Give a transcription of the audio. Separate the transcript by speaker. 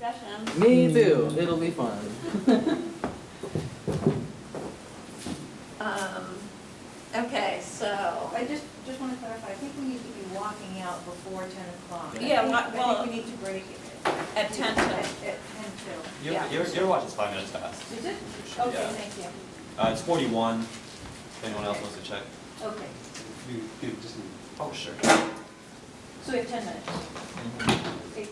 Speaker 1: discussion.
Speaker 2: Me too, it'll be fun.
Speaker 1: Um, okay, so,
Speaker 3: I just, just want to clarify, I think we need to be walking out before ten o'clock.
Speaker 1: Yeah,
Speaker 3: I think-
Speaker 1: well,
Speaker 3: I
Speaker 1: well-
Speaker 3: think we need to break it.
Speaker 1: at ten
Speaker 3: At,
Speaker 1: to,
Speaker 3: at ten to.
Speaker 4: Your,
Speaker 1: Yeah.
Speaker 4: your, your watch is five minutes fast.
Speaker 3: Is it?
Speaker 4: Yeah.
Speaker 3: Okay, thank you.
Speaker 4: Uh, it's forty-one, if anyone else wants to check.
Speaker 3: Okay,
Speaker 5: You, you just need
Speaker 4: Oh, sure.
Speaker 3: so we have ten minutes.
Speaker 4: Mhm.
Speaker 3: Okay.